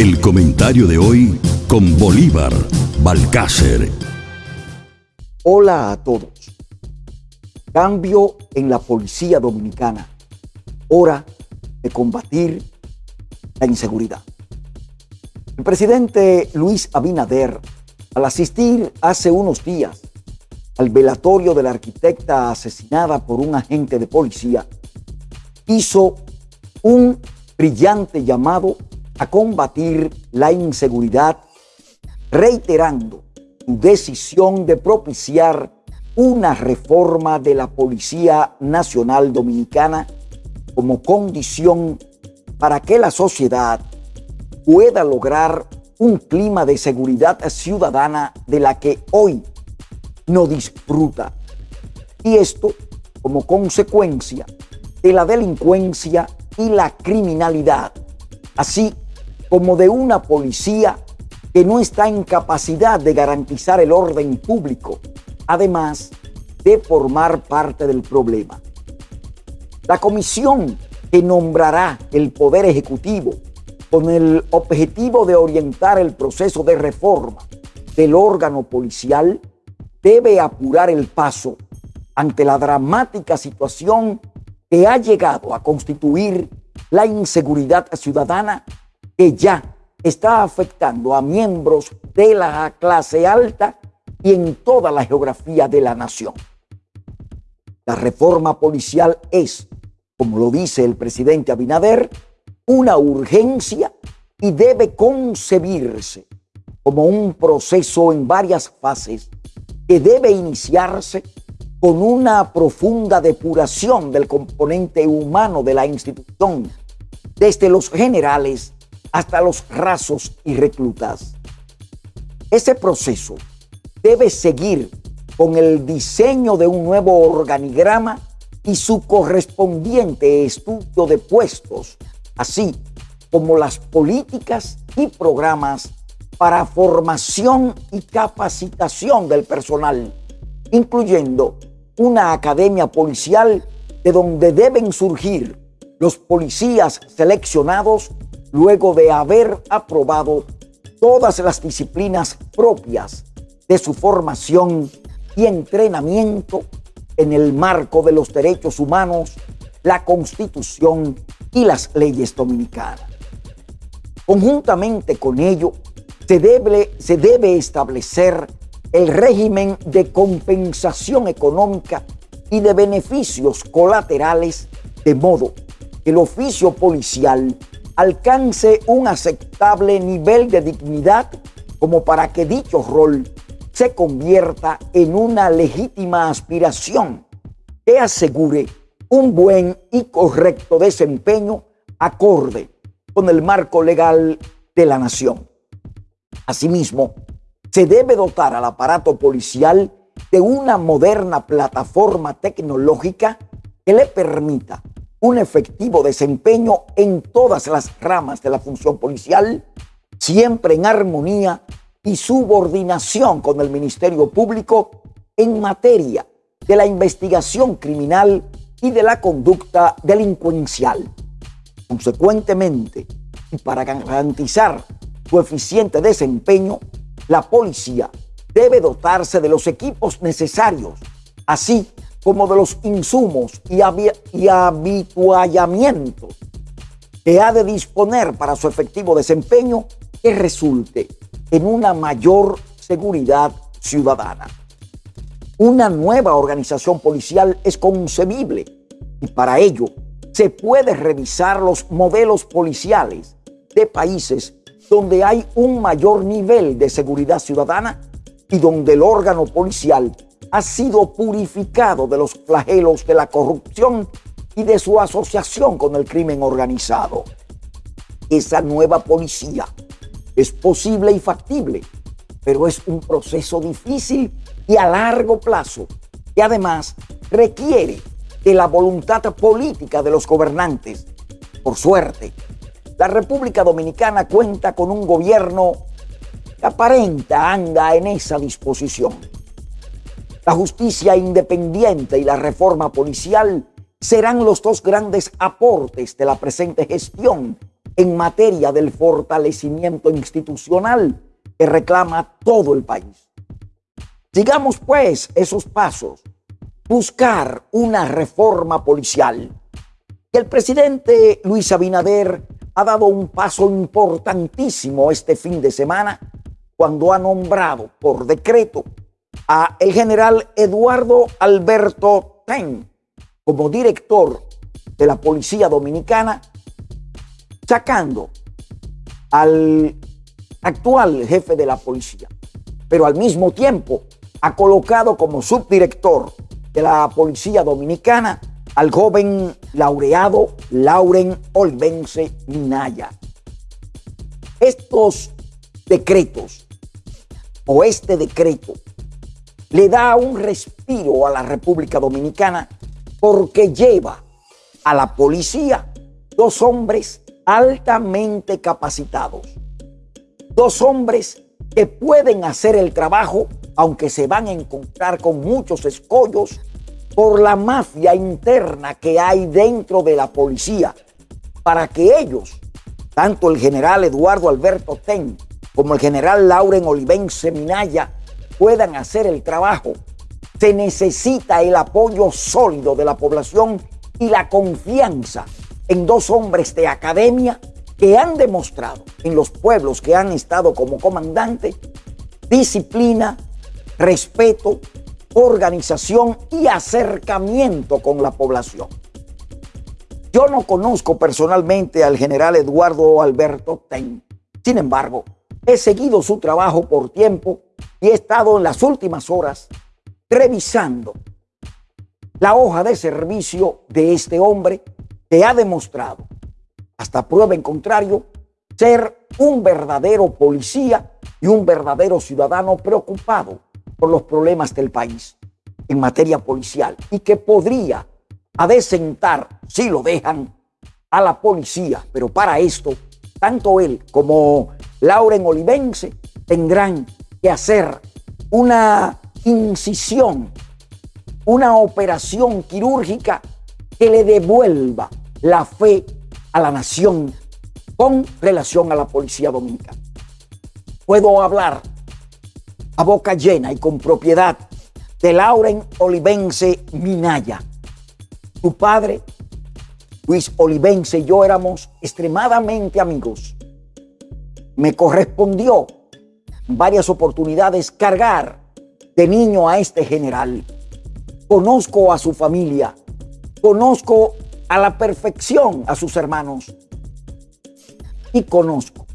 El comentario de hoy con Bolívar Balcácer. Hola a todos. Cambio en la policía dominicana. Hora de combatir la inseguridad. El presidente Luis Abinader, al asistir hace unos días al velatorio de la arquitecta asesinada por un agente de policía, hizo un brillante llamado a combatir la inseguridad, reiterando su decisión de propiciar una reforma de la Policía Nacional Dominicana como condición para que la sociedad pueda lograr un clima de seguridad ciudadana de la que hoy no disfruta. Y esto como consecuencia de la delincuencia y la criminalidad, así como de una policía que no está en capacidad de garantizar el orden público, además de formar parte del problema. La comisión que nombrará el Poder Ejecutivo con el objetivo de orientar el proceso de reforma del órgano policial debe apurar el paso ante la dramática situación que ha llegado a constituir la inseguridad ciudadana que ya está afectando a miembros de la clase alta y en toda la geografía de la nación. La reforma policial es, como lo dice el presidente Abinader, una urgencia y debe concebirse como un proceso en varias fases que debe iniciarse con una profunda depuración del componente humano de la institución, desde los generales hasta los rasos y reclutas. Ese proceso debe seguir con el diseño de un nuevo organigrama y su correspondiente estudio de puestos, así como las políticas y programas para formación y capacitación del personal, incluyendo una academia policial de donde deben surgir los policías seleccionados luego de haber aprobado todas las disciplinas propias de su formación y entrenamiento en el marco de los derechos humanos, la constitución y las leyes dominicanas. Conjuntamente con ello, se debe, establecer el régimen de compensación económica y de beneficios colaterales de modo que el oficio policial alcance un aceptable nivel de dignidad como para que dicho rol se convierta en una legítima aspiración que asegure un buen y correcto desempeño acorde con el marco legal de la nación. Asimismo, se debe dotar al aparato policial de una moderna plataforma tecnológica que le permita un efectivo desempeño en todas las ramas de la función policial, siempre en armonía y subordinación con el Ministerio Público en materia de la investigación criminal y de la conducta delincuencial. Consecuentemente, y para garantizar su eficiente desempeño, la policía debe dotarse de los equipos necesarios, así como de los insumos y, habituallamientos que ha de disponer para su efectivo desempeño que resulte en una mayor seguridad ciudadana. Una nueva organización policial es concebible y para ello se puede revisar los modelos policiales de países donde hay un mayor nivel de seguridad ciudadana y donde el órgano policial ha sido purificado de los flagelos de la corrupción y de su asociación con el crimen organizado. Esa nueva policía es posible y factible, pero es un proceso difícil y a largo plazo que además requiere de la voluntad política de los gobernantes. Por suerte, la República Dominicana cuenta con un gobierno que aparenta anda en esa disposición. La justicia independiente y la reforma policial serán los dos grandes aportes de la presente gestión en materia del fortalecimiento institucional que reclama todo el país. Sigamos pues esos pasos, buscar una reforma policial. El presidente Luis Abinader ha dado un paso importantísimo este fin de semana cuando ha nombrado por decreto a el general Eduardo Alberto Ten como director de la Policía Dominicana, sacando al actual jefe de la policía, pero al mismo tiempo ha colocado como subdirector de la Policía Dominicana al joven laureado Lauren Olvense Minaya. Estos decretos o este decreto le da un respiro a la República Dominicana porque lleva a la policía dos hombres altamente capacitados, dos hombres que pueden hacer el trabajo aunque se van a encontrar con muchos escollos por la mafia interna que hay dentro de la policía, para que ellos, tanto el general Eduardo Alberto Ten como el general Lauren Olivense Minaya, puedan hacer el trabajo. Se necesita el apoyo sólido de la población y la confianza en dos hombres de academia que han demostrado en los pueblos que han estado como comandante disciplina, respeto, organización y acercamiento con la población. Yo no conozco personalmente al general Eduardo Alberto Ten. Sin embargo, he seguido su trabajo por tiempo y he estado en las últimas horas revisando la hoja de servicio de este hombre que ha demostrado, hasta prueba en contrario, ser un verdadero policía y un verdadero ciudadano preocupado por los problemas del país en materia policial y que podría adecentar, si lo dejan, a la policía. Pero para esto, tanto él como Lauren Olivense tendrán que hacer una incisión, una operación quirúrgica que le devuelva la fe a la nación con relación a la policía dominicana. Puedo hablar a boca llena y con propiedad de Lauren Olivense Minaya. Tu padre, Luis Olivense y yo éramos extremadamente amigos. Me correspondió varias oportunidades cargar de niño a este general. Conozco a su familia, conozco a la perfección a sus hermanos y conozco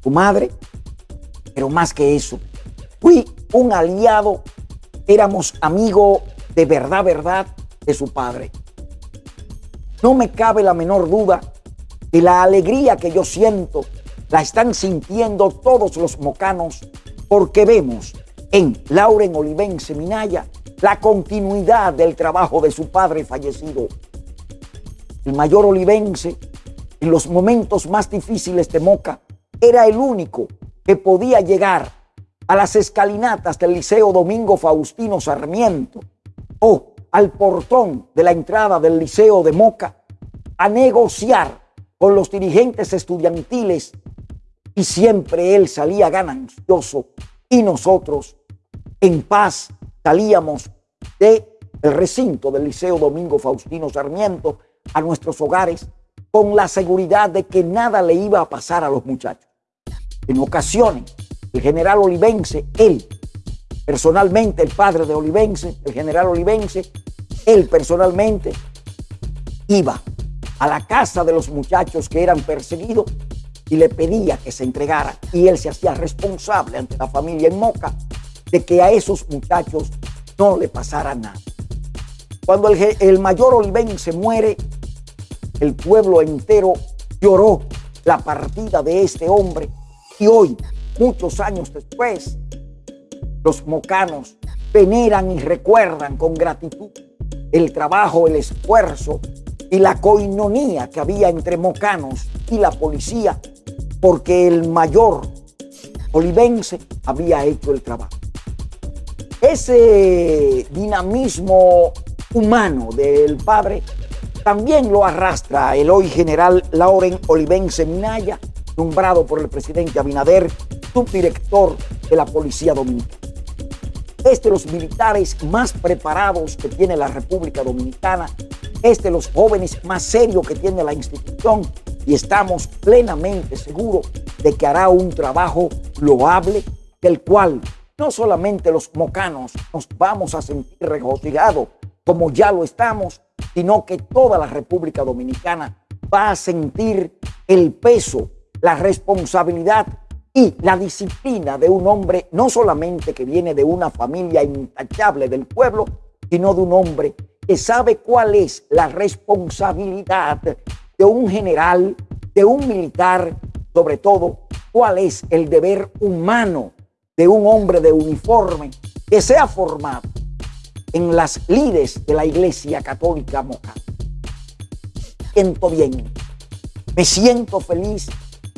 tu madre, pero más que eso, Fui un aliado, éramos amigos de verdad, verdad de su padre. No me cabe la menor duda que la alegría que yo siento la están sintiendo todos los mocanos porque vemos en Lauren Olivense Minaya la continuidad del trabajo de su padre fallecido. El mayor Olivense, en los momentos más difíciles de Moca, era el único que podía llegar a las escalinatas del Liceo Domingo Faustino Sarmiento o al portón de la entrada del Liceo de Moca a negociar con los dirigentes estudiantiles y siempre él salía ganancioso y nosotros en paz salíamos del el recinto del Liceo Domingo Faustino Sarmiento a nuestros hogares con la seguridad de que nada le iba a pasar a los muchachos. En ocasiones el general Olivense, él, personalmente, el padre de Olivense, el general Olivense, él personalmente iba a la casa de los muchachos que eran perseguidos y le pedía que se entregara. Y él se hacía responsable ante la familia en Moca de que a esos muchachos no le pasara nada. Cuando el, el mayor Olivense muere, el pueblo entero lloró la partida de este hombre y hoy muchos años después, los mocanos veneran y recuerdan con gratitud el trabajo, el esfuerzo y la coinonía que había entre mocanos y la policía, porque el mayor olivense había hecho el trabajo. Ese dinamismo humano del padre También lo arrastra el hoy general Lauren Olivense Minaya, nombrado por el presidente Abinader subdirector de la Policía Dominicana. Es de los militares más preparados que tiene la República Dominicana, es de los jóvenes más serios que tiene la institución y estamos plenamente seguros de que hará un trabajo loable, del cual no solamente los mocanos nos vamos a sentir regocijados como ya lo estamos, sino que toda la República Dominicana va a sentir el peso, la responsabilidad y la disciplina de un hombre no solamente que viene de una familia intachable del pueblo, sino de un hombre que sabe cuál es la responsabilidad de un general, de un militar, sobre todo cuál es el deber humano de un hombre de uniforme que sea formado en las lides de la Iglesia Católica Moca. Siento bien, me siento feliz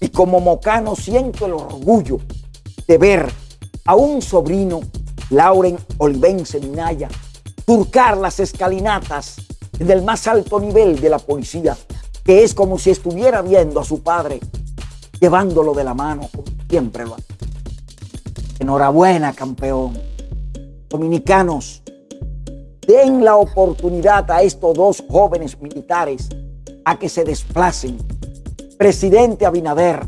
y como mocano siento el orgullo de ver a un sobrino, Lauren Olivense Minaya, turcar las escalinatas del más alto nivel de la policía, que es como si estuviera viendo a su padre llevándolo de la mano, como siempre lo hace. Enhorabuena, campeón. Dominicanos, den la oportunidad a estos dos jóvenes militares a que se desplacen. Presidente Abinader,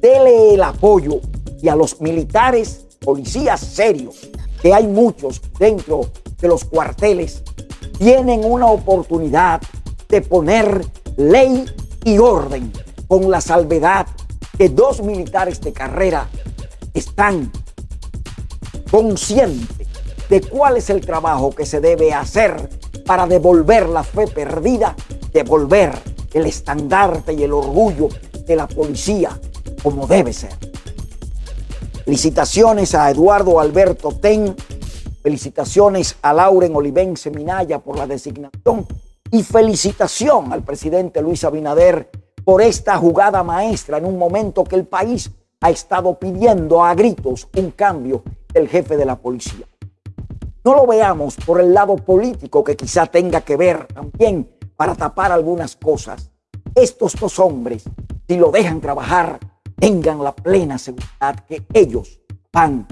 dele el apoyo y a los militares, policías serios, que hay muchos dentro de los cuarteles, tienen una oportunidad de poner ley y orden con la salvedad que dos militares de carrera están conscientes de cuál es el trabajo que se debe hacer para devolver la fe perdida, devolver el estandarte y el orgullo de la policía como debe ser. Felicitaciones a Eduardo Alberto Ten, felicitaciones a Lauren Olivense Minaya por la designación y felicitación al presidente Luis Abinader por esta jugada maestra en un momento que el país ha estado pidiendo a gritos un cambio del jefe de la policía. No lo veamos por el lado político que quizá tenga que ver también para tapar algunas cosas. Estos dos hombres, si lo dejan trabajar, tengan la plena seguridad que ellos van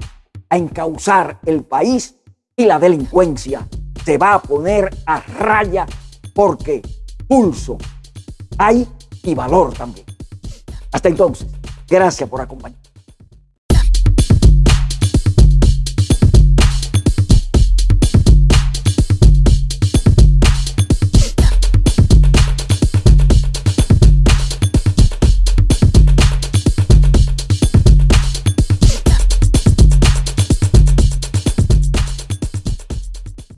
a encauzar el país y la delincuencia se va a poner a raya porque pulso hay y valor también. Hasta entonces, gracias por acompañarnos.